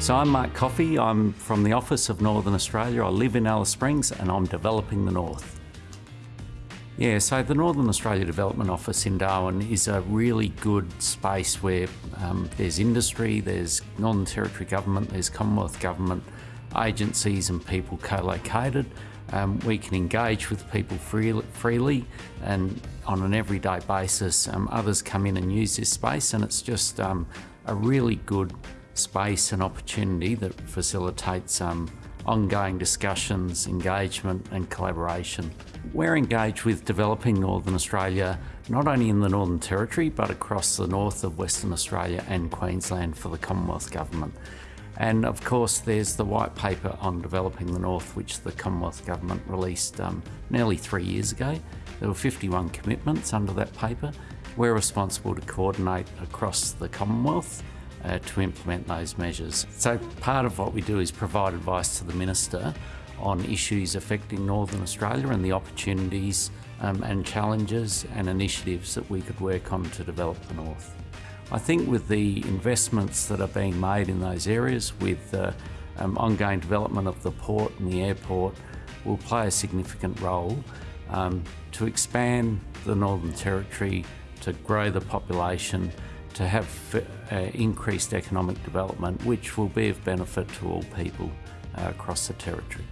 So I'm Mark Coffey, I'm from the Office of Northern Australia. I live in Alice Springs and I'm developing the North. Yeah, so the Northern Australia Development Office in Darwin is a really good space where um, there's industry, there's Northern Territory Government, there's Commonwealth Government agencies and people co-located. Um, we can engage with people free, freely and on an everyday basis. Um, others come in and use this space and it's just um, a really good space and opportunity that facilitates um, ongoing discussions, engagement and collaboration. We're engaged with developing Northern Australia, not only in the Northern Territory, but across the north of Western Australia and Queensland for the Commonwealth Government. And of course, there's the white paper on developing the North, which the Commonwealth Government released um, nearly three years ago. There were 51 commitments under that paper. We're responsible to coordinate across the Commonwealth uh, to implement those measures. So part of what we do is provide advice to the Minister on issues affecting Northern Australia and the opportunities um, and challenges and initiatives that we could work on to develop the North. I think with the investments that are being made in those areas, with the um, ongoing development of the port and the airport, will play a significant role um, to expand the Northern Territory, to grow the population, to have uh, increased economic development, which will be of benefit to all people uh, across the Territory.